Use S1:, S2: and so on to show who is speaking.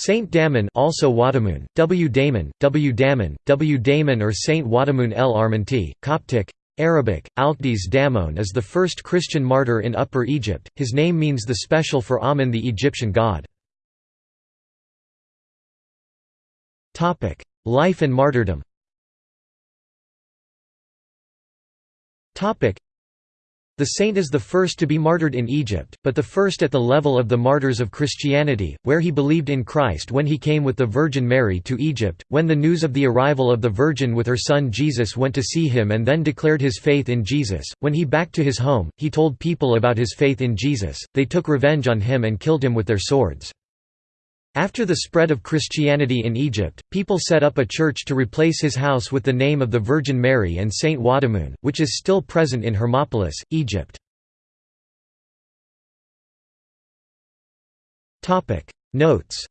S1: Saint Damon also Wadamun, W. Damon, W. Damon, W. Damon or Saint Wadamun el Armanti, Coptic, Arabic, Alkdes Damon is the first Christian martyr in Upper Egypt, his name means the special for Amun the Egyptian god. Life and martyrdom the saint is the first to be martyred in Egypt, but the first at the level of the martyrs of Christianity, where he believed in Christ when he came with the Virgin Mary to Egypt, when the news of the arrival of the Virgin with her son Jesus went to see him and then declared his faith in Jesus. When he back to his home, he told people about his faith in Jesus, they took revenge on him and killed him with their swords. After the spread of Christianity in Egypt, people set up a church to replace his house with the name of the Virgin Mary and Saint Wadamun, which is still present in Hermopolis, Egypt. Notes